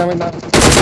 Coming down.